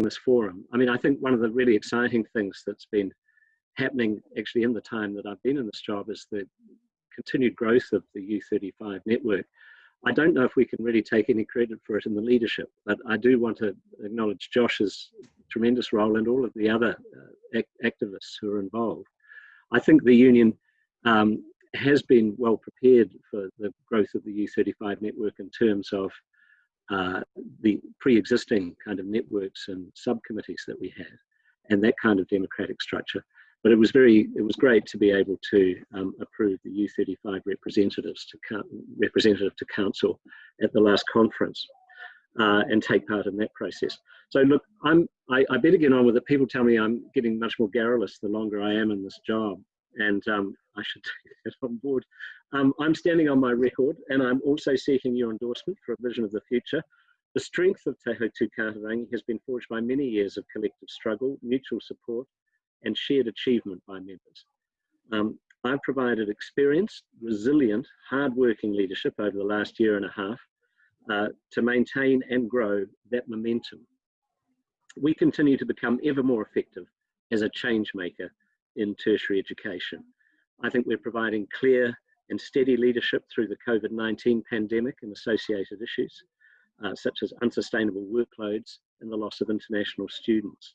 this forum. I mean, I think one of the really exciting things that's been happening actually in the time that I've been in this job is the continued growth of the U35 network. I don't know if we can really take any credit for it in the leadership, but I do want to acknowledge Josh's tremendous role and all of the other uh, act activists who are involved. I think the union um, has been well prepared for the growth of the U35 network in terms of uh, the pre-existing kind of networks and subcommittees that we have and that kind of democratic structure. But it was very, it was great to be able to um, approve the U35 representatives to representative to council at the last conference uh, and take part in that process. So look, I'm, I, I, better get on with it. People tell me I'm getting much more garrulous the longer I am in this job and um, I should take that on board. Um, I'm standing on my record and I'm also seeking your endorsement for a vision of the future. The strength of Te Hautū Kahurangi has been forged by many years of collective struggle, mutual support, and shared achievement by members. Um, I've provided experienced, resilient, hard-working leadership over the last year and a half uh, to maintain and grow that momentum. We continue to become ever more effective as a change maker in tertiary education. I think we're providing clear and steady leadership through the COVID-19 pandemic and associated issues, uh, such as unsustainable workloads and the loss of international students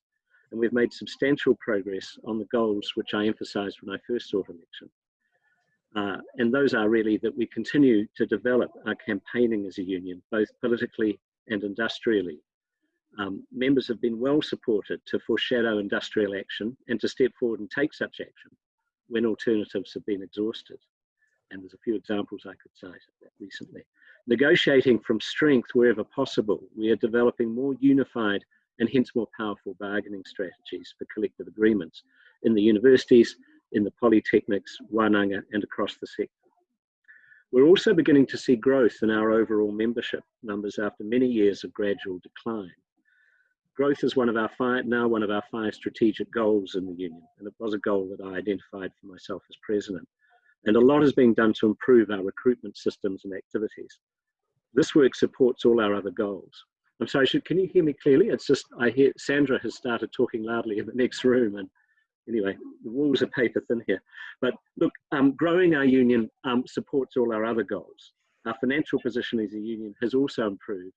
and we've made substantial progress on the goals which I emphasised when I first sought election. Uh, and those are really that we continue to develop our campaigning as a union, both politically and industrially. Um, members have been well supported to foreshadow industrial action and to step forward and take such action when alternatives have been exhausted. And there's a few examples I could cite recently. Negotiating from strength wherever possible, we are developing more unified and hence more powerful bargaining strategies for collective agreements in the universities, in the polytechnics, Wānanga, and across the sector. We're also beginning to see growth in our overall membership numbers after many years of gradual decline. Growth is one of our five, now one of our five strategic goals in the union, and it was a goal that I identified for myself as president. And a lot is being done to improve our recruitment systems and activities. This work supports all our other goals. I'm sorry, should, can you hear me clearly? It's just, I hear Sandra has started talking loudly in the next room and anyway, the walls are paper thin here. But look, um, growing our union um, supports all our other goals. Our financial position as a union has also improved,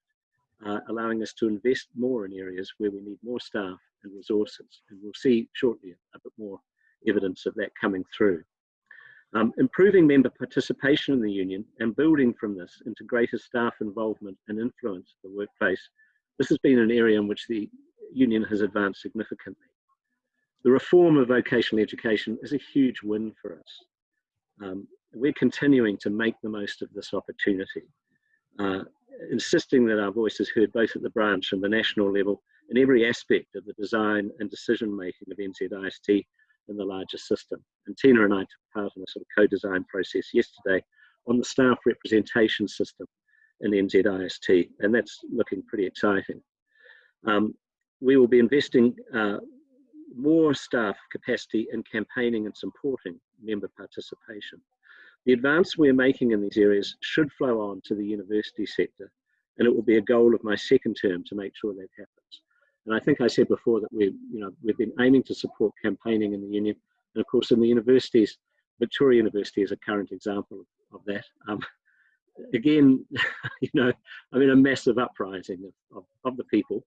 uh, allowing us to invest more in areas where we need more staff and resources. And we'll see shortly a bit more evidence of that coming through. Um, improving member participation in the union and building from this into greater staff involvement and influence of the workplace, this has been an area in which the union has advanced significantly. The reform of vocational education is a huge win for us. Um, we're continuing to make the most of this opportunity, uh, insisting that our voice is heard both at the branch and the national level in every aspect of the design and decision making of NZIST in the larger system. And Tina and I took part in a sort of co-design process yesterday on the staff representation system in NZIST, and that's looking pretty exciting. Um, we will be investing uh, more staff capacity in campaigning and supporting member participation. The advance we're making in these areas should flow on to the university sector, and it will be a goal of my second term to make sure that happens. And I think I said before that we, you know, we've been aiming to support campaigning in the union. And of course, in the universities, Victoria University is a current example of, that. Um, again, you know, I mean, a massive uprising of, of, of the people.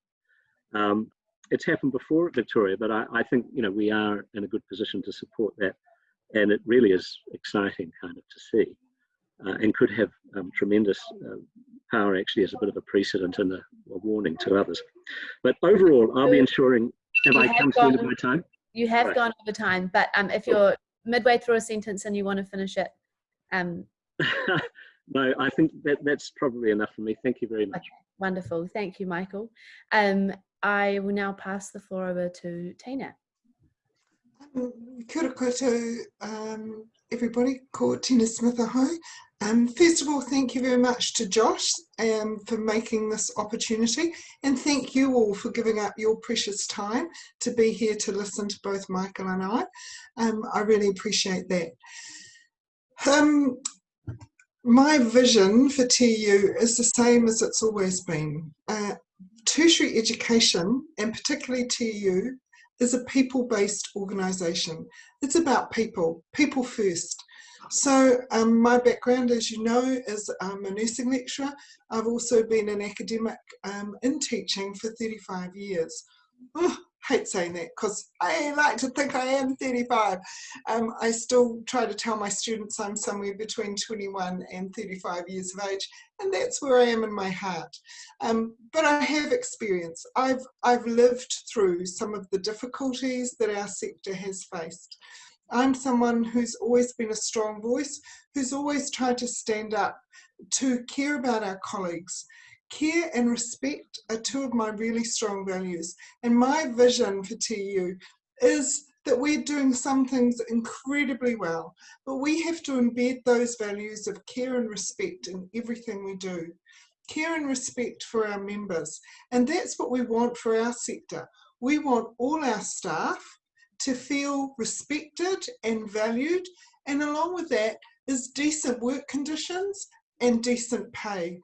Um, it's happened before at Victoria, but I, I, think, you know, we are in a good position to support that. And it really is exciting kind of to see uh, and could have um, tremendous uh, power actually as a bit of a precedent and a, a warning to others. But overall, I'll be ensuring, have you I have come to the end of my time? You have right. gone over time, but um, if you're midway through a sentence and you want to finish it. Um... no, I think that that's probably enough for me. Thank you very much. Okay. Wonderful. Thank you, Michael. Um, I will now pass the floor over to Tina. Kia ora um, everybody, called Tina Smith Aho. Um, first of all, thank you very much to Josh um, for making this opportunity and thank you all for giving up your precious time to be here to listen to both Michael and I. Um, I really appreciate that. Um, my vision for TU is the same as it's always been. Uh, tertiary education, and particularly TU, is a people-based organisation. It's about people, people first. So um, my background, as you know, is um, a nursing lecturer. I've also been an academic um, in teaching for 35 years. Oh, hate saying that because I like to think I am 35. Um, I still try to tell my students I'm somewhere between 21 and 35 years of age, and that's where I am in my heart. Um, but I have experience. I've, I've lived through some of the difficulties that our sector has faced. I'm someone who's always been a strong voice, who's always tried to stand up to care about our colleagues, Care and respect are two of my really strong values. And my vision for TU is that we're doing some things incredibly well, but we have to embed those values of care and respect in everything we do. Care and respect for our members. And that's what we want for our sector. We want all our staff to feel respected and valued. And along with that is decent work conditions and decent pay.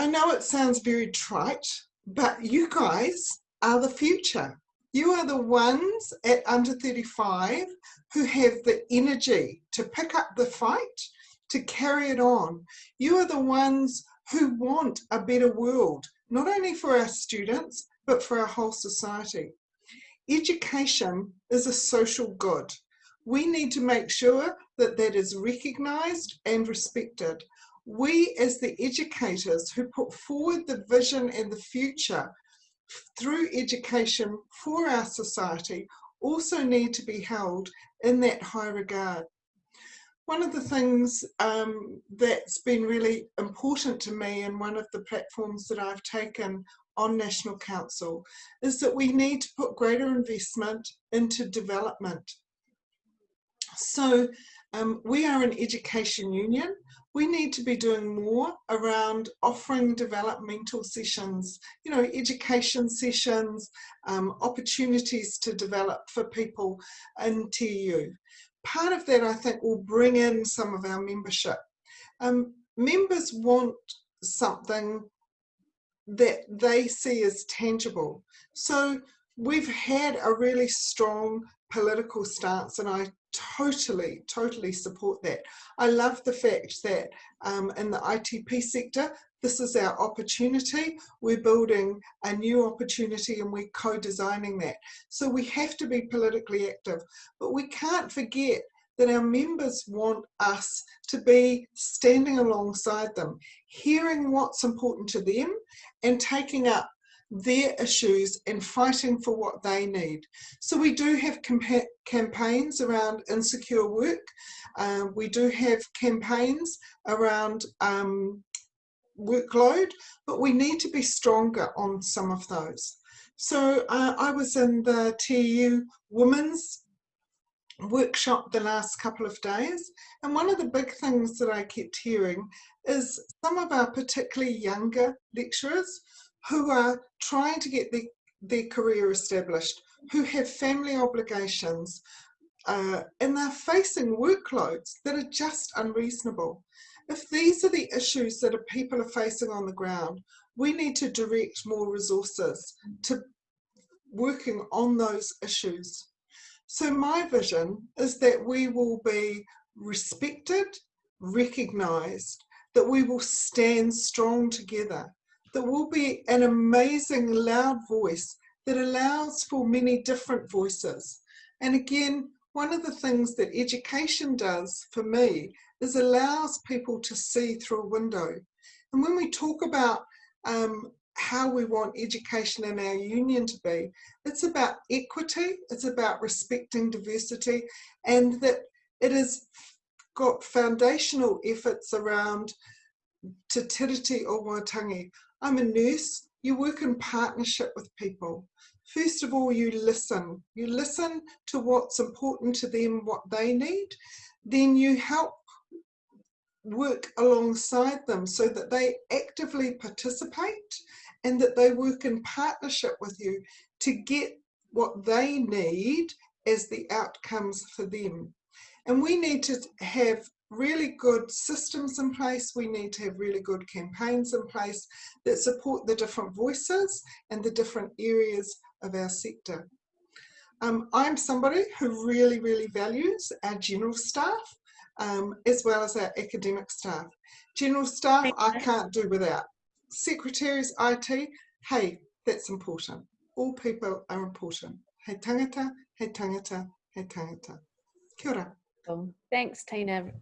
I know it sounds very trite, but you guys are the future. You are the ones at under 35 who have the energy to pick up the fight, to carry it on. You are the ones who want a better world, not only for our students, but for our whole society. Education is a social good. We need to make sure that that is recognised and respected we as the educators who put forward the vision and the future through education for our society also need to be held in that high regard. One of the things um, that's been really important to me and one of the platforms that I've taken on National Council is that we need to put greater investment into development. So um, we are an education union we need to be doing more around offering developmental sessions, you know, education sessions, um, opportunities to develop for people in TU. Part of that, I think, will bring in some of our membership. Um, members want something that they see as tangible. So we've had a really strong political stance and I totally, totally support that. I love the fact that um, in the ITP sector, this is our opportunity. We're building a new opportunity and we're co-designing that. So we have to be politically active, but we can't forget that our members want us to be standing alongside them, hearing what's important to them and taking up their issues and fighting for what they need. So we do have campaigns around insecure work. Uh, we do have campaigns around um, workload, but we need to be stronger on some of those. So uh, I was in the TU Women's workshop the last couple of days and one of the big things that I kept hearing is some of our particularly younger lecturers who are trying to get their, their career established, who have family obligations, uh, and they're facing workloads that are just unreasonable. If these are the issues that people are facing on the ground, we need to direct more resources to working on those issues. So my vision is that we will be respected, recognised, that we will stand strong together there will be an amazing loud voice that allows for many different voices. And again, one of the things that education does for me is allows people to see through a window. And when we talk about um, how we want education in our union to be, it's about equity, it's about respecting diversity, and that it has got foundational efforts around Te Tiriti o Waitangi, I'm a nurse, you work in partnership with people. First of all, you listen. You listen to what's important to them, what they need. Then you help work alongside them so that they actively participate and that they work in partnership with you to get what they need as the outcomes for them. And we need to have really good systems in place. We need to have really good campaigns in place that support the different voices and the different areas of our sector. Um, I'm somebody who really, really values our general staff um, as well as our academic staff. General staff, I can't do without. Secretaries, IT, hey, that's important. All people are important. He tangata, he tangata, he tangata. Kia ora. Thanks, Tina.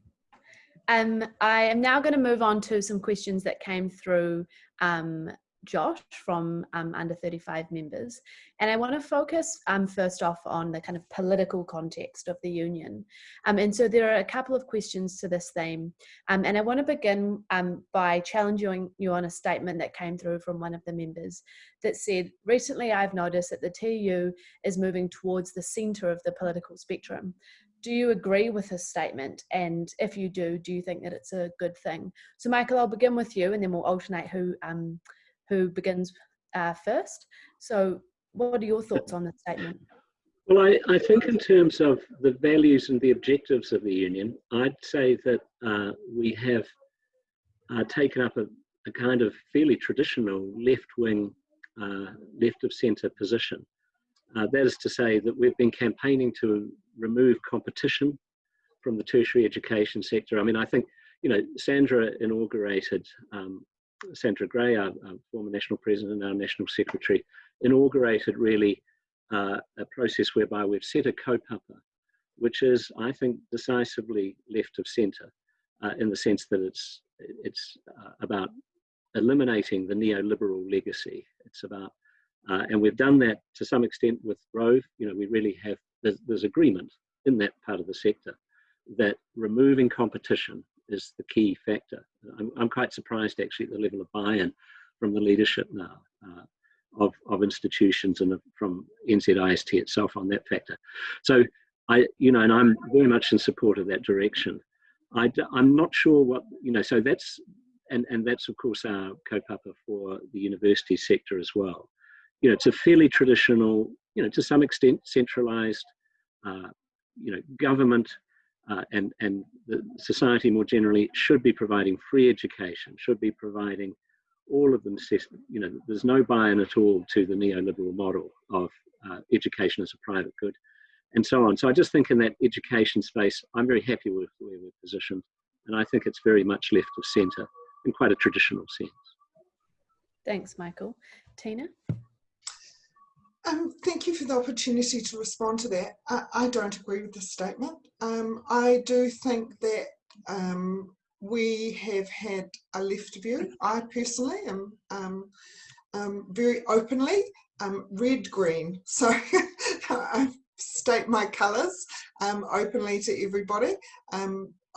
Um, I am now going to move on to some questions that came through um, Josh from um, under 35 members. And I want to focus um, first off on the kind of political context of the union. Um, and so there are a couple of questions to this theme. Um, and I want to begin um, by challenging you on a statement that came through from one of the members that said, recently I've noticed that the TU is moving towards the centre of the political spectrum. Do you agree with this statement? And if you do, do you think that it's a good thing? So Michael, I'll begin with you and then we'll alternate who um, who begins uh, first. So what are your thoughts on the statement? Well, I, I think in terms of the values and the objectives of the union, I'd say that uh, we have uh, taken up a, a, kind of fairly traditional left-wing, uh, left-of-centre position. Uh, that is to say that we've been campaigning to remove competition from the tertiary education sector. I mean, I think, you know, Sandra inaugurated um, Sandra Gray, our, our, former national president and our national secretary, inaugurated really uh, a process whereby we've set a kaupapa, which is, I think, decisively left of centre uh, in the sense that it's, it's uh, about eliminating the neoliberal legacy. It's about, uh, and we've done that to some extent with RoVE. You know, we really have, there's, there's agreement in that part of the sector that removing competition is the key factor. I'm, I'm quite surprised actually at the level of buy-in from the leadership now uh, of, of institutions and from NZIST itself on that factor. So I, you know, and I'm very much in support of that direction. I, am not sure what, you know, so that's, and, and that's of course our kaupapa for the university sector as well. You know, it's a fairly traditional, you know, to some extent centralized, uh, you know, government uh, and, and the society more generally should be providing free education, should be providing all of them, you know, there's no buy-in at all to the neoliberal model of uh, education as a private good and so on. So I just think in that education space, I'm very happy with where we're positioned. And I think it's very much left of centre in quite a traditional sense. Thanks, Michael. Tina? Um, thank you for the opportunity to respond to that. I, I don't agree with the statement. Um, I do think that um, we have had a left view. I personally am um, um, very openly um, red-green, so I state my colours openly to everybody.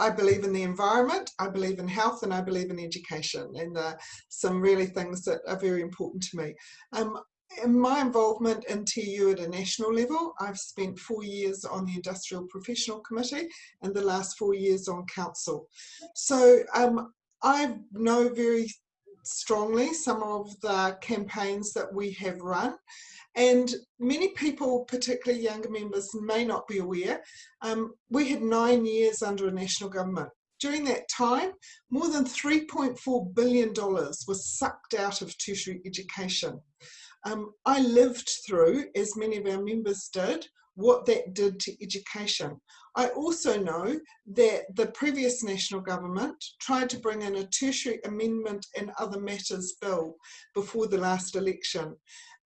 I believe in the environment, I believe in health, and I believe in education, and uh, some really things that are very important to me. Um, in my involvement in TU at a national level, I've spent four years on the Industrial Professional Committee and the last four years on council. So um, I know very strongly some of the campaigns that we have run and many people, particularly younger members, may not be aware. Um, we had nine years under a national government. During that time, more than $3.4 billion was sucked out of tertiary education. Um, I lived through, as many of our members did, what that did to education. I also know that the previous national government tried to bring in a tertiary amendment and other matters bill before the last election.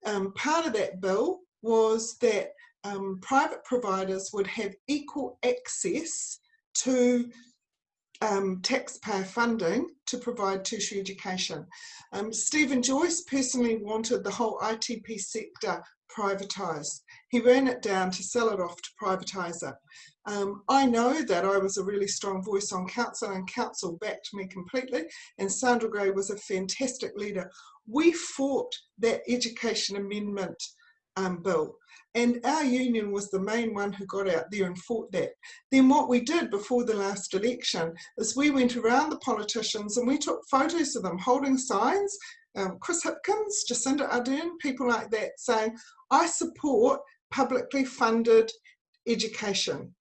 Um, part of that bill was that um, private providers would have equal access to um, taxpayer funding to provide tertiary education. Um, Steven Joyce personally wanted the whole ITP sector privatised. He ran it down to sell it off to privatise it. Um, I know that I was a really strong voice on council and council backed me completely and Sandra Gray was a fantastic leader. We fought that education amendment um, bill and our union was the main one who got out there and fought that. Then what we did before the last election is we went around the politicians and we took photos of them holding signs, um, Chris Hipkins, Jacinda Ardern, people like that saying, I support publicly funded education.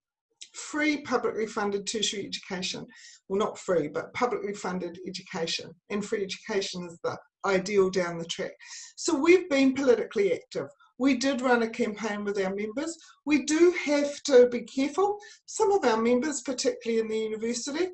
free publicly funded tertiary education. Well, not free, but publicly funded education. And free education is the ideal down the track. So we've been politically active. We did run a campaign with our members. We do have to be careful. Some of our members, particularly in the university,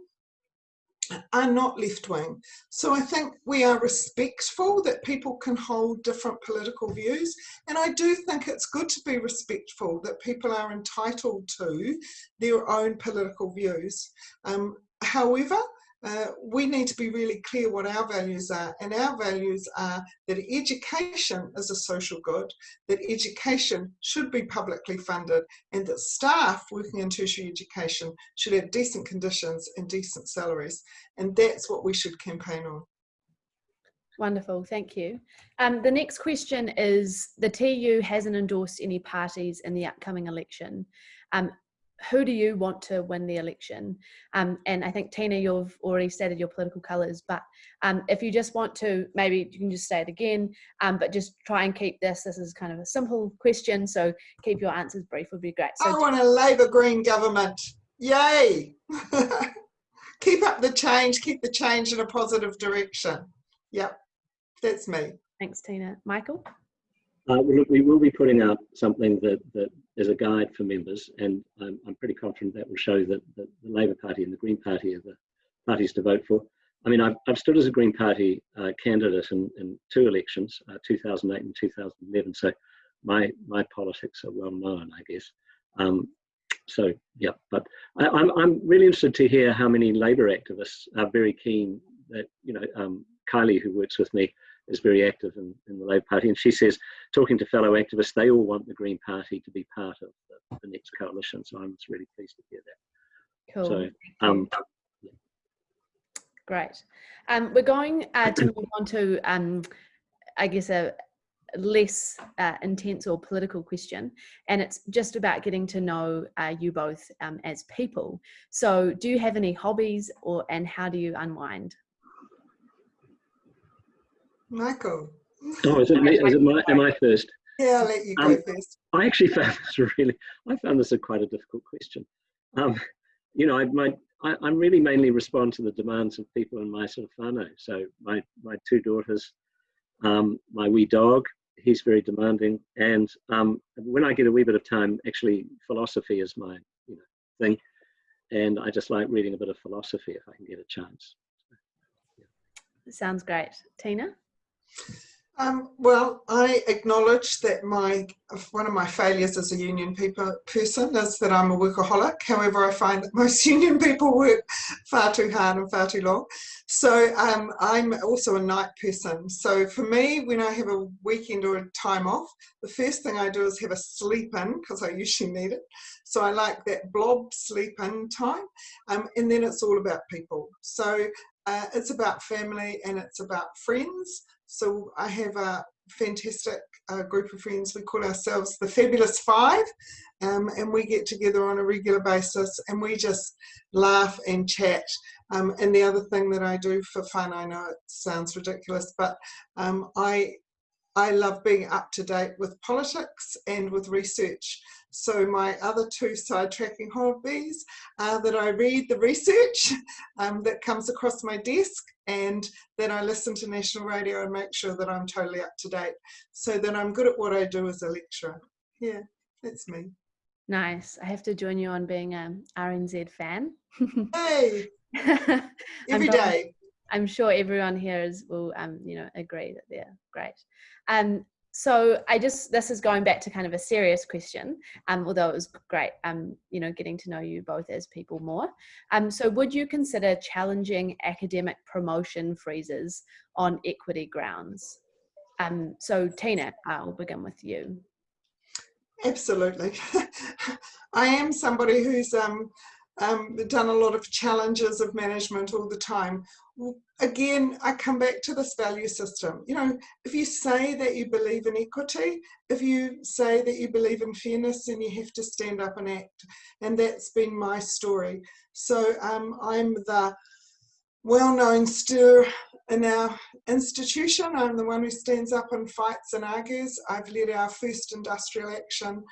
are not left wing. So I think we are respectful that people can hold different political views. And I do think it's good to be respectful that people are entitled to their own political views. Um, however, uh, we need to be really clear what our values are. And our values are that education is a social good, that education should be publicly funded, and that staff working in tertiary education should have decent conditions and decent salaries. And that's what we should campaign on. Wonderful, thank you. Um, the next question is, the TU hasn't endorsed any parties in the upcoming election. Um, who do you want to win the election? Um, and I think Tina, you've already stated your political colours, but um, if you just want to, maybe you can just say it again, um, but just try and keep this. This is kind of a simple question, so keep your answers brief would be great. So I want a Labour Green government. Yay! keep up the change, keep the change in a positive direction. Yep, that's me. Thanks, Tina. Michael? Uh, look, we will be putting out something that, that is a guide for members, and I'm, I'm pretty confident that will show that, that, the Labour Party and the Green Party are the parties to vote for. I mean, I've, I've stood as a Green Party uh, candidate in, in two elections, uh, 2008 and 2011, so my, my politics are well known, I guess. Um, so, yeah, but I, I'm, I'm really interested to hear how many Labour activists are very keen that, you know, um, Kylie, who works with me, is very active in, in the Labour Party, and she says, talking to fellow activists, they all want the Green Party to be part of the, the next coalition. So I'm just really pleased to hear that. Cool. So, um, yeah. Great. Um, we're going uh, to move on to, um, I guess, a less uh, intense or political question, and it's just about getting to know uh, you both um, as people. So, do you have any hobbies, or and how do you unwind? Michael. Oh, is it me? Is it my, am I first? Yeah, I'll let you go um, first. I actually found this really, I found this a quite a difficult question. Um, you know, I, my, I, am really mainly respond to the demands of people in my sort of whānau. So my, my two daughters, um, my wee dog, he's very demanding. And um, when I get a wee bit of time, actually philosophy is my you know, thing. And I just like reading a bit of philosophy if I can get a chance. Yeah. Sounds great. Tina? Um, well, I acknowledge that my one of my failures as a union people person is that I'm a workaholic. However, I find that most union people work far too hard and far too long. So um, I'm also a night person. So for me, when I have a weekend or a time off, the first thing I do is have a sleep in because I usually need it. So I like that blob sleep in time. Um, and then it's all about people. So uh, it's about family and it's about friends. So I have a fantastic uh, group of friends. We call ourselves the Fabulous Five, um, and we get together on a regular basis and we just laugh and chat. Um, and the other thing that I do for fun, I know it sounds ridiculous, but um, I I love being up to date with politics and with research. So my other two sidetracking hobbies are that I read the research um, that comes across my desk and then I listen to national radio and make sure that I'm totally up to date so that I'm good at what I do as a lecturer. Yeah, that's me. Nice. I have to join you on being a RNZ fan. hey, every day. I'm sure everyone here is will um, you know agree that they're great. Um, so I just this is going back to kind of a serious question, um, although it was great, um, you know, getting to know you both as people more. Um, so would you consider challenging academic promotion freezes on equity grounds? Um, so Tina, I'll begin with you. Absolutely. I am somebody who's um, um, done a lot of challenges of management all the time. Again, I come back to this value system. You know, if you say that you believe in equity, if you say that you believe in fairness, then you have to stand up and act. And that's been my story. So um, I'm the well-known stir in our institution. I'm the one who stands up and fights and argues. I've led our first industrial action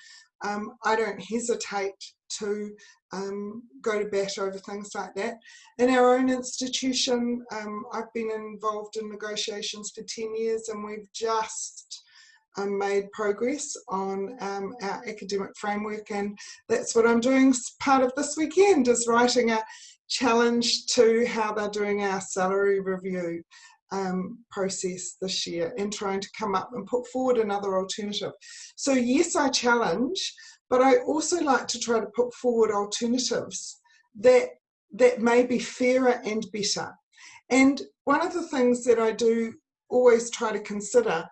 um, I don't hesitate to um, go to bat over things like that. In our own institution, um, I've been involved in negotiations for 10 years and we've just um, made progress on um, our academic framework and that's what I'm doing part of this weekend is writing a challenge to how they're doing our salary review um, process this year and trying to come up and put forward another alternative. So yes, I challenge, but I also like to try to put forward alternatives that, that may be fairer and better. And one of the things that I do always try to consider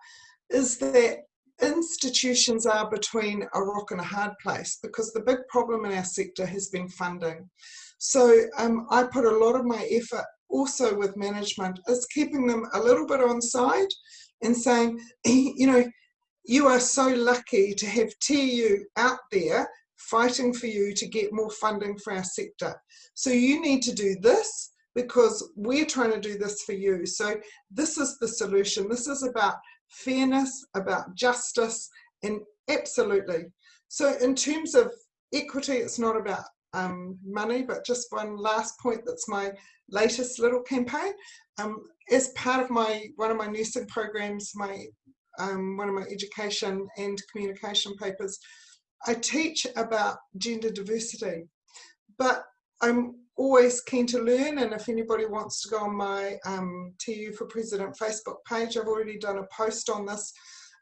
is that institutions are between a rock and a hard place because the big problem in our sector has been funding. So um, I put a lot of my effort also with management is keeping them a little bit on side and saying, you know, you are so lucky to have TU out there fighting for you to get more funding for our sector. So you need to do this because we're trying to do this for you. So this is the solution. This is about fairness, about justice, and absolutely. So in terms of equity, it's not about um, money, but just one last point that's my latest little campaign. Um, as part of my one of my nursing programs, my um, one of my education and communication papers, I teach about gender diversity, but I'm always keen to learn and if anybody wants to go on my um, TU for President Facebook page, I've already done a post on this.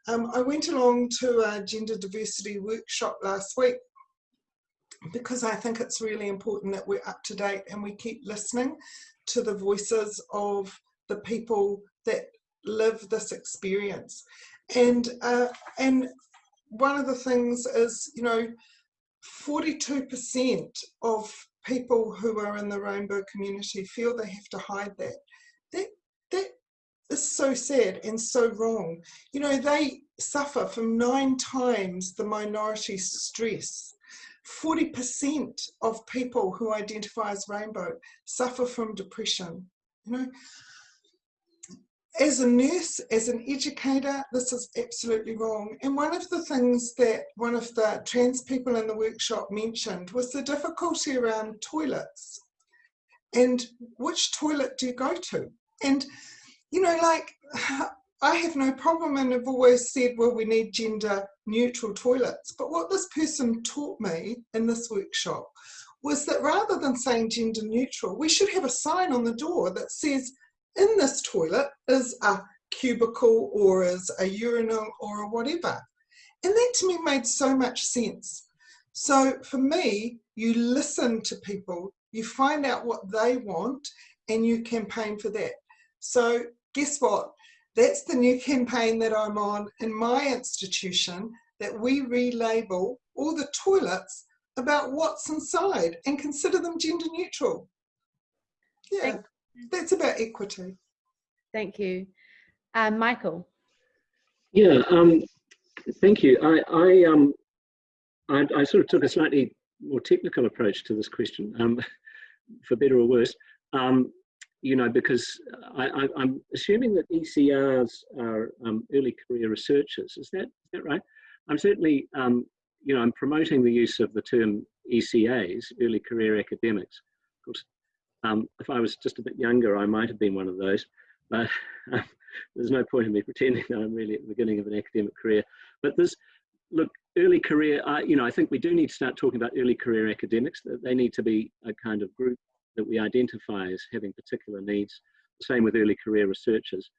Um, I went along to a gender diversity workshop last week because I think it's really important that we're up to date and we keep listening to the voices of the people that live this experience. And, uh, and one of the things is, you know, 42% of people who are in the rainbow community feel they have to hide that. That, that is so sad and so wrong. You know, they suffer from nine times the minority stress 40% of people who identify as rainbow suffer from depression. You know, as a nurse, as an educator, this is absolutely wrong. And one of the things that one of the trans people in the workshop mentioned was the difficulty around toilets and which toilet do you go to? And, you know, like I have no problem and have always said, well, we need gender neutral toilets. But what this person taught me in this workshop was that rather than saying gender neutral, we should have a sign on the door that says, in this toilet is a cubicle or is a urinal or a whatever. And that to me made so much sense. So for me, you listen to people, you find out what they want and you campaign for that. So guess what? That's the new campaign that I'm on in my institution, that we relabel all the toilets about what's inside and consider them gender neutral. Yeah, that's about equity. Thank you. Um, Michael. Yeah, um, thank you. I, I, um, I, I, sort of took a slightly more technical approach to this question, um, for better or worse. Um, you know, because I, I'm assuming that ECRs are um, early career researchers. Is that, is that right? I'm certainly, um, you know, I'm promoting the use of the term ECAs, early career academics. Um, if I was just a bit younger, I might have been one of those, but um, there's no point in me pretending that I'm really at the beginning of an academic career. But there's, look, early career, you know, I think we do need to start talking about early career academics, that they need to be a kind of group that we identify as having particular needs. Same with early career researchers.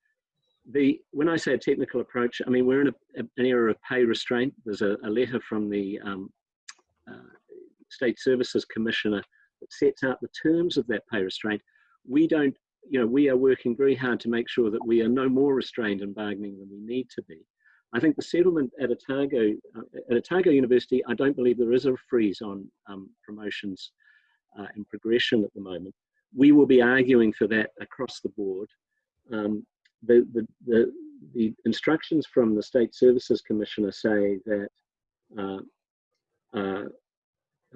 The, when I say a technical approach, I mean, we're in a, an era of pay restraint. There's a, a letter from the um, uh, State Services Commissioner sets out the terms of that pay restraint. We don't, you know, we are working very hard to make sure that we are no more restrained in bargaining than we need to be. I think the settlement at Otago, uh, at Otago University, I don't believe there is a freeze on um, promotions uh, in progression at the moment. We will be arguing for that across the board. Um, the, the, the, the, instructions from the State Services Commissioner say that uh,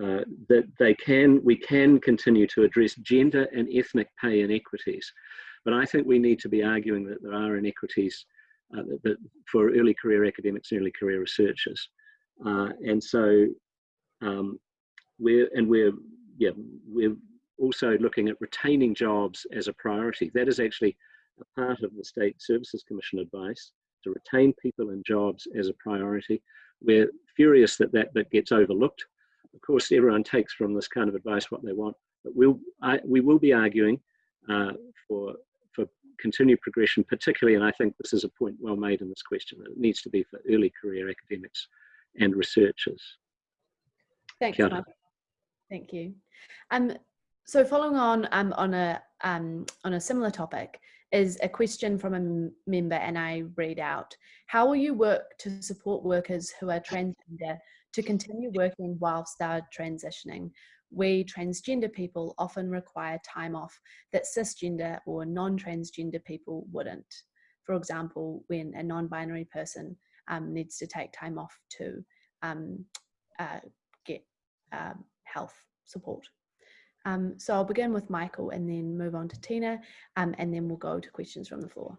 uh, that they can, we can continue to address gender and ethnic pay inequities. But I think we need to be arguing that there are inequities uh, that, that for early career academics and early career researchers. Uh, and so um, we're, and we're, yeah, we're also looking at retaining jobs as a priority. That is actually a part of the State Services Commission advice to retain people in jobs as a priority. We're furious that that bit gets overlooked. Of course, everyone takes from this kind of advice what they want, but we'll, I, we will be arguing uh, for, for continued progression, particularly, and I think this is a point well made in this question, that it needs to be for early career academics and researchers. Thanks, Mark. Thank you. Um, so following on um, on a um, on a similar topic is a question from a member, and I read out: How will you work to support workers who are transgender to continue working whilst they're transitioning? We transgender people often require time off that cisgender or non-transgender people wouldn't. For example, when a non-binary person um, needs to take time off to um, uh, get uh, health support. Um, so I'll begin with Michael and then move on to Tina, um, and then we'll go to questions from the floor.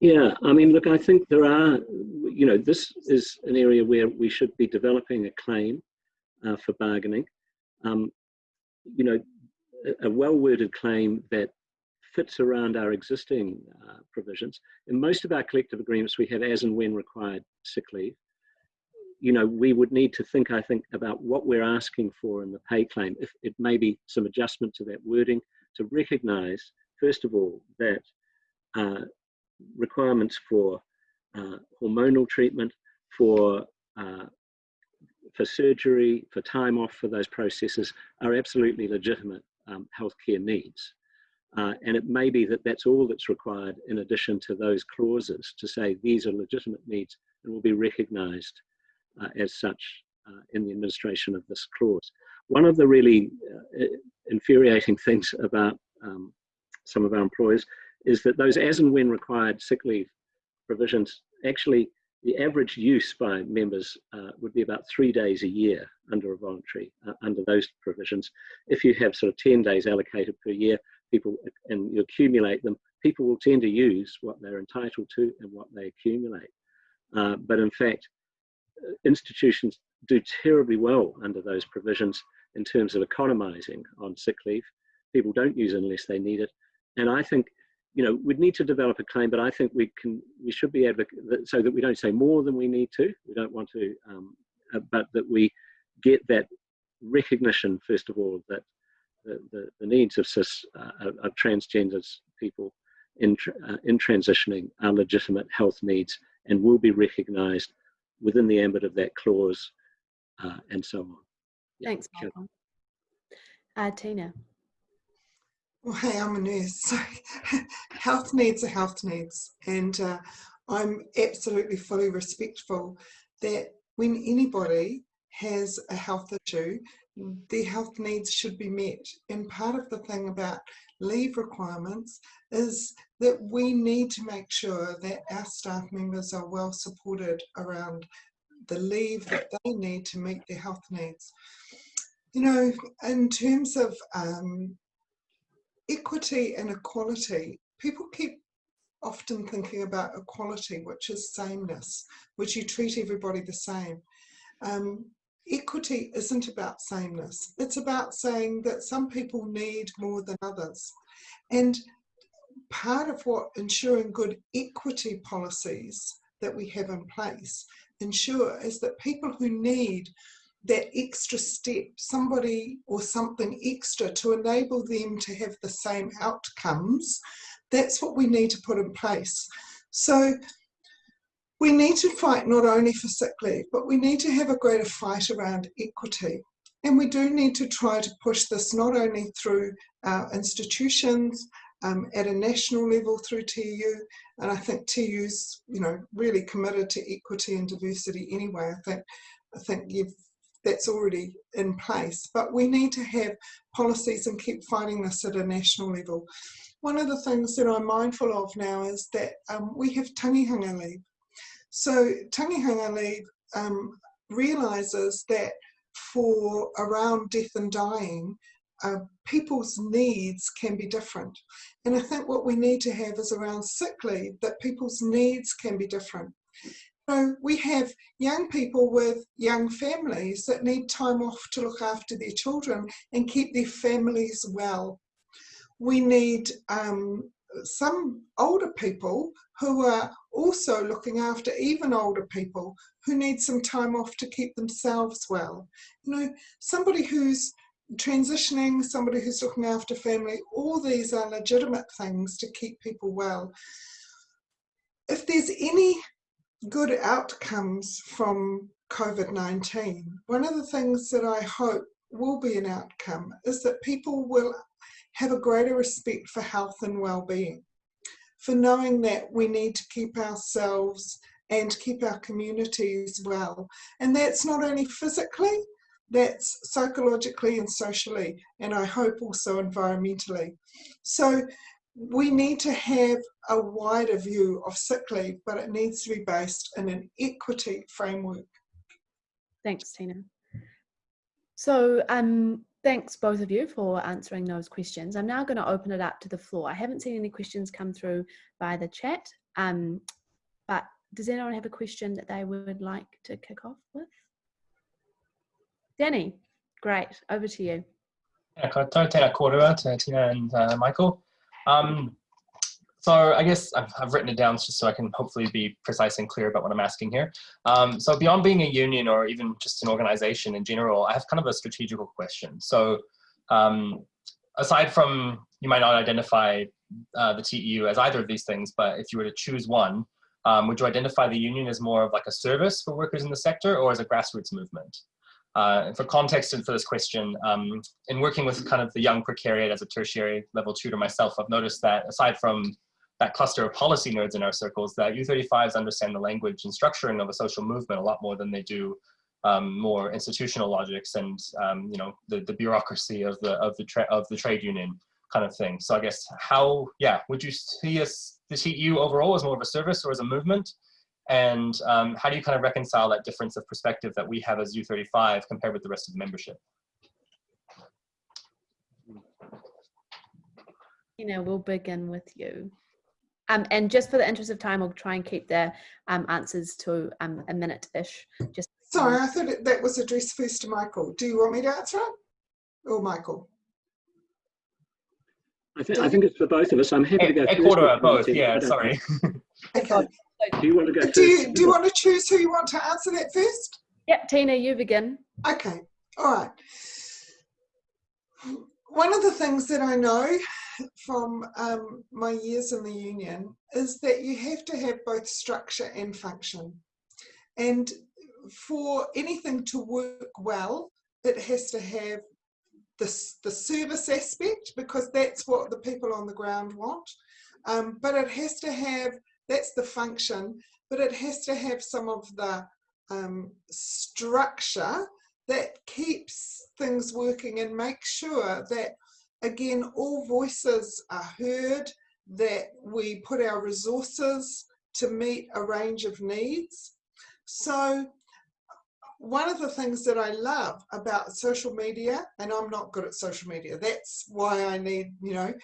Yeah, I mean, look, I think there are, you know, this is an area where we should be developing a claim uh, for bargaining. Um, you know, a, well-worded claim that fits around our existing uh, provisions. In most of our collective agreements, we have as and when required sick leave you know, we would need to think, I think, about what we're asking for in the pay claim. If it may be some adjustment to that wording to recognize, first of all, that uh, requirements for uh, hormonal treatment, for uh, for surgery, for time off for those processes are absolutely legitimate um, healthcare needs. Uh, and it may be that that's all that's required in addition to those clauses to say these are legitimate needs and will be recognized uh, as such uh, in the administration of this clause. One of the really uh, infuriating things about um, some of our employers is that those as and when required sick leave provisions actually the average use by members uh, would be about three days a year under a voluntary, uh, under those provisions. If you have sort of 10 days allocated per year, people, and you accumulate them, people will tend to use what they're entitled to and what they accumulate. Uh, but in fact, institutions do terribly well under those provisions in terms of economizing on sick leave. People don't use unless they need it. And I think, you know, we'd need to develop a claim, but I think we can, we should be to, so that we don't say more than we need to. We don't want to, um, uh, but that we get that recognition, first of all, that the, the, the needs of cis, uh, of transgenders people in, uh, in transitioning are legitimate health needs and will be recognized within the ambit of that clause uh, and so on. Yeah, Thanks, Michael. Uh, Tina. Well, hey, I'm a nurse. So health needs are health needs. And uh, I'm absolutely fully respectful that when anybody has a health issue, their health needs should be met. And part of the thing about leave requirements is that we need to make sure that our staff members are well supported around the leave that they need to meet their health needs. You know, in terms of um, equity and equality, people keep often thinking about equality, which is sameness, which you treat everybody the same. Um, equity isn't about sameness. It's about saying that some people need more than others. And part of what ensuring good equity policies that we have in place ensure is that people who need that extra step, somebody or something extra to enable them to have the same outcomes, that's what we need to put in place. So we need to fight not only for sick leave, but we need to have a greater fight around equity. And we do need to try to push this not only through our institutions, um, at a national level through TU, and I think TU's, you know, really committed to equity and diversity anyway. I think, I think you've that's already in place, but we need to have policies and keep fighting this at a national level. One of the things that I'm mindful of now is that um, we have tangihanga leave. So tangihanga leave um, realises that for around death and dying, uh, people's needs can be different. And I think what we need to have is around sick leave, that people's needs can be different. Know, we have young people with young families that need time off to look after their children and keep their families well. We need um, some older people who are also looking after even older people who need some time off to keep themselves well. You know, somebody who's transitioning, somebody who's looking after family, all these are legitimate things to keep people well. If there's any good outcomes from COVID-19, one of the things that I hope will be an outcome is that people will have a greater respect for health and well-being, for knowing that we need to keep ourselves and keep our communities well. And that's not only physically, that's psychologically and socially, and I hope also environmentally. So we need to have a wider view of sick leave, but it needs to be based in an equity framework. Thanks, Tina. So um, thanks both of you for answering those questions. I'm now going to open it up to the floor. I haven't seen any questions come through by the chat, um, but does anyone have a question that they would like to kick off with? Danny, great, over to you. Yeah, koutou, tēnā kōrua to Tina and uh, Michael. Um, so I guess I've, I've, written it down just so I can hopefully be precise and clear about what I'm asking here. Um, so beyond being a union or even just an organization in general, I have kind of a strategical question. So um, aside from, you might not identify uh, the TEU as either of these things, but if you were to choose one, um, would you identify the union as more of like a service for workers in the sector or as a grassroots movement? Uh, for context and for this question, um, in working with kind of the young precariat as a tertiary level tutor myself, I've noticed that aside from that cluster of policy nerds in our circles, that U35s understand the language and structuring of a social movement a lot more than they do um, more institutional logics and um, you know the, the bureaucracy of the of the of the trade union kind of thing. So I guess how yeah would you see us the TEU overall as more of a service or as a movement? And um, how do you kind of reconcile that difference of perspective that we have as U35 compared with the rest of the membership? You know, we'll begin with you. Um, and just for the interest of time, we'll try and keep the um, answers to um, a minute-ish. Just Sorry, I thought that was addressed first to Michael. Do you want me to answer it? Or Michael? I, th I think it's for both of us. I'm happy to go. A quarter of both, yeah, sorry. okay. Do you want to go do you, do you want to choose who you want to answer that first? Yeah, Tina, you begin. Okay, all right. One of the things that I know from um, my years in the union is that you have to have both structure and function. And for anything to work well, it has to have the, the service aspect because that's what the people on the ground want. Um, but it has to have that's the function, but it has to have some of the um, structure that keeps things working and makes sure that, again, all voices are heard, that we put our resources to meet a range of needs. So one of the things that I love about social media, and I'm not good at social media, that's why I need, you know,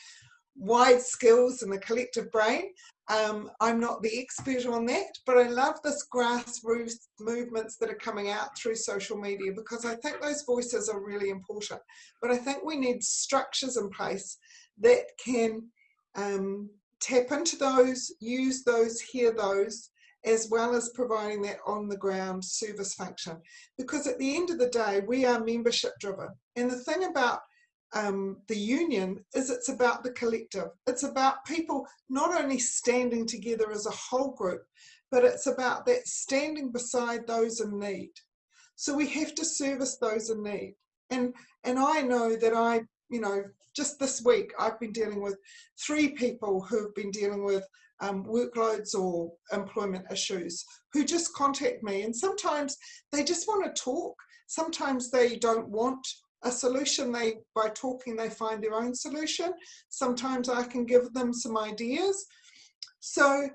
wide skills and the collective brain. Um, I'm not the expert on that, but I love this grassroots movements that are coming out through social media because I think those voices are really important. But I think we need structures in place that can um, tap into those, use those, hear those, as well as providing that on the ground service function. Because at the end of the day, we are membership driven. And the thing about um, the union is it's about the collective. It's about people not only standing together as a whole group, but it's about that standing beside those in need. So we have to service those in need. And, and I know that I, you know, just this week, I've been dealing with three people who've been dealing with um, workloads or employment issues who just contact me. And sometimes they just want to talk. Sometimes they don't want a solution they by talking they find their own solution. Sometimes i can give them some ideas. So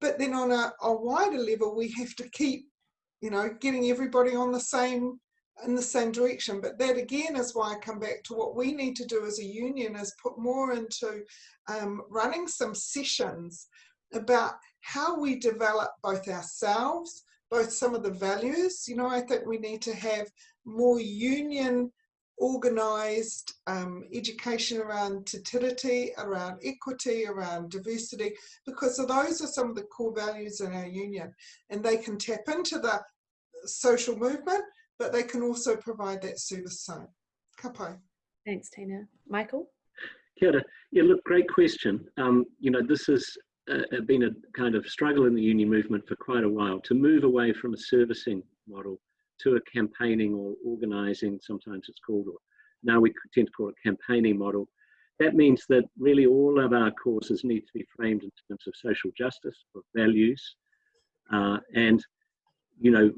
but then on a, a wider level we have to keep you know getting everybody on the same in the same direction. But that again is why i come back to what we need to do as a union is put more into um, running some sessions about how we develop both ourselves, both some of the values. You know, I think we need to have more union organised um, education around fertility, around equity, around diversity, because those are some of the core values in our union. And they can tap into the social movement, but they can also provide that service zone. Kapai. Thanks, Tina. Michael? Kia ora. Yeah, look, great question. Um, you know, this has uh, been a kind of struggle in the union movement for quite a while to move away from a servicing model to a campaigning or organising, sometimes it's called, or now we tend to call it campaigning model. That means that really all of our courses need to be framed in terms of social justice, of values, uh, and you know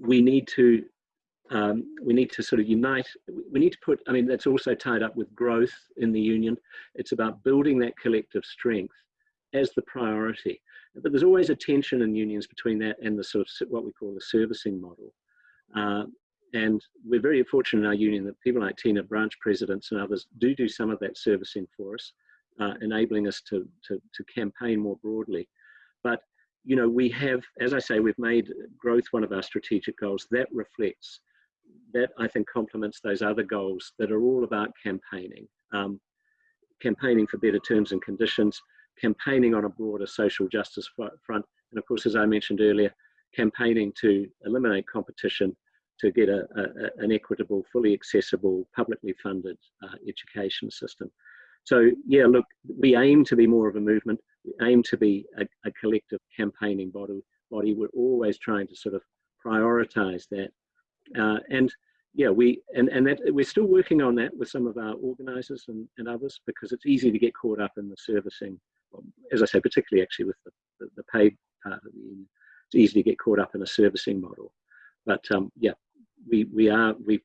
we need to um, we need to sort of unite. We need to put. I mean, that's also tied up with growth in the union. It's about building that collective strength as the priority. But there's always a tension in unions between that and the sort of what we call the servicing model. Uh, and we're very fortunate in our union that people like Tina, branch presidents and others do do some of that servicing for us, uh, enabling us to, to, to campaign more broadly. But, you know, we have, as I say, we've made growth one of our strategic goals. That reflects, that I think complements those other goals that are all about campaigning. Um, campaigning for better terms and conditions, campaigning on a broader social justice front, and of course, as I mentioned earlier, campaigning to eliminate competition to get a, a, an equitable, fully accessible, publicly funded uh, education system. So yeah, look, we aim to be more of a movement. We aim to be a, a collective campaigning body. Body. We're always trying to sort of prioritize that. Uh, and yeah, we and, and that we're still working on that with some of our organisers and, and others because it's easy to get caught up in the servicing. As I say, particularly actually with the, the, the paid part of the union it's easy to get caught up in a servicing model. But um, yeah, we, we are, we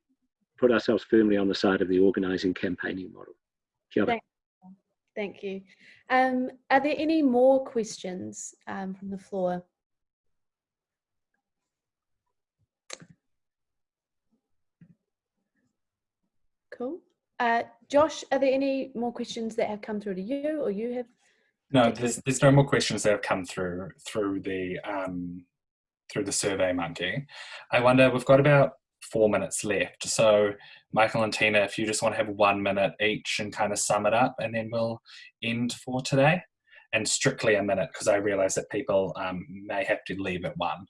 put ourselves firmly on the side of the organising campaigning model. Kia Thank, thank you. Um, are there any more questions um, from the floor? Cool. Uh, Josh, are there any more questions that have come through to you or you have no, there's there's no more questions that have come through through the um, through the Survey Monkey. I wonder we've got about four minutes left. So Michael and Tina, if you just want to have one minute each and kind of sum it up, and then we'll end for today. And strictly a minute because I realise that people um, may have to leave at one.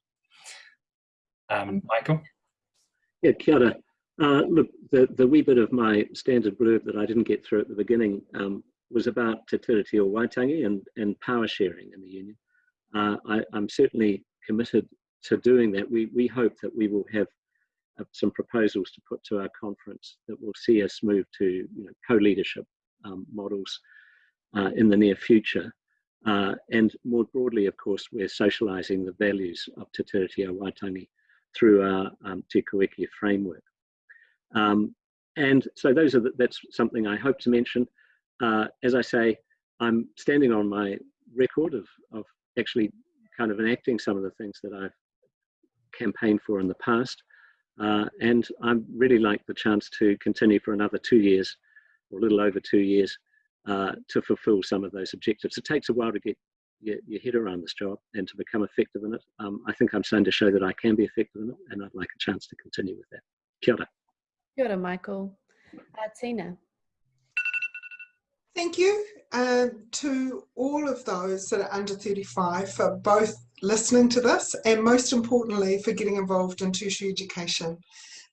Um, Michael. Yeah, kia ora. Uh, look, the, the wee bit of my standard blurb that I didn't get through at the beginning um, was about Te Tiriti o Waitangi and, and power sharing in the union. Uh, I, am certainly committed to doing that. We, we hope that we will have uh, some proposals to put to our conference that will see us move to you know, co-leadership um, models uh, in the near future. Uh, and more broadly, of course, we're socialising the values of Te Tiriti Waitangi through our um, Te Kuekia framework. Um, and so those are the, that's something I hope to mention uh, as I say, I'm standing on my record of, of actually kind of enacting some of the things that I've campaigned for in the past. Uh, and I really like the chance to continue for another two years, or a little over two years, uh, to fulfill some of those objectives. It takes a while to get your, your head around this job and to become effective in it. Um, I think I'm starting to show that I can be effective in it, and I'd like a chance to continue with that. Kia ora. Kia ora, Michael. Uh, Tina. Thank you uh, to all of those that are under 35 for both listening to this and most importantly for getting involved in tertiary education.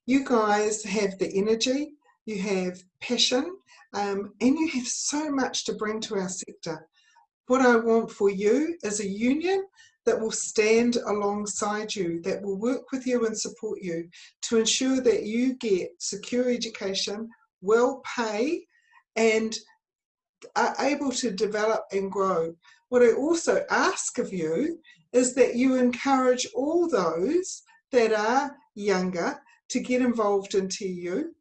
You guys have the energy, you have passion um, and you have so much to bring to our sector. What I want for you is a union that will stand alongside you, that will work with you and support you to ensure that you get secure education, well paid and are able to develop and grow. What I also ask of you is that you encourage all those that are younger to get involved in TU,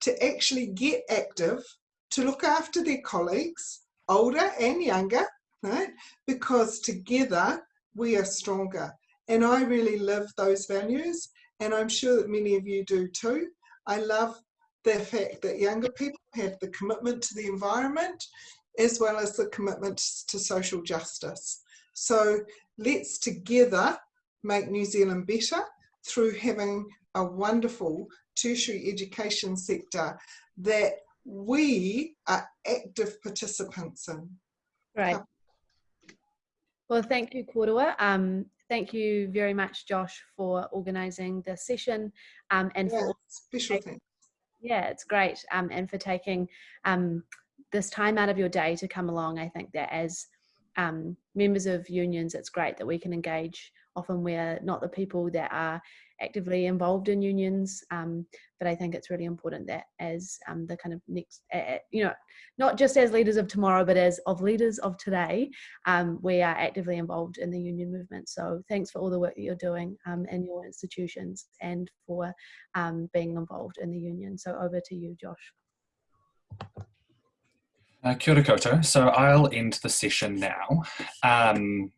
to actually get active, to look after their colleagues, older and younger, right? Because together we are stronger. And I really live those values, and I'm sure that many of you do too. I love the fact that younger people have the commitment to the environment as well as the commitment to social justice. So let's together make New Zealand better through having a wonderful tertiary education sector that we are active participants in. Right. Well, thank you, Korua. Um, thank you very much, Josh, for organising the session um, and Yeah, for special thanks. Yeah, it's great um, and for taking um, this time out of your day to come along. I think that as um, members of unions, it's great that we can engage. Often we're not the people that are actively involved in unions, um, but I think it's really important that as um, the kind of next, uh, you know, not just as leaders of tomorrow, but as of leaders of today, um, we are actively involved in the union movement. So thanks for all the work that you're doing um, in your institutions and for um, being involved in the union. So over to you, Josh. Uh, kia. So I'll end the session now. Um,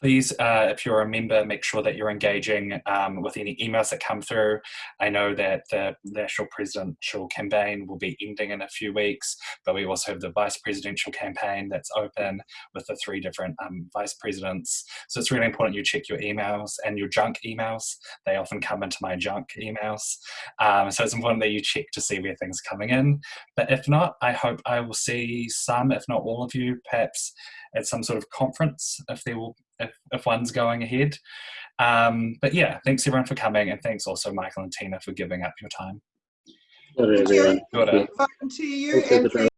please, uh, if you're a member, make sure that you're engaging um, with any emails that come through. I know that the national presidential campaign will be ending in a few weeks, but we also have the vice presidential campaign that's open with the three different um, vice presidents. So it's really important you check your emails and your junk emails. They often come into my junk emails. Um, so it's important that you check to see where things are coming in. But if not, I hope I will see some, if not all of you, perhaps at some sort of conference if there will if, if one's going ahead. Um, but yeah, thanks everyone for coming and thanks also Michael and Tina for giving up your time. Kia ora, Thank you. everyone. Kia ora. Fun to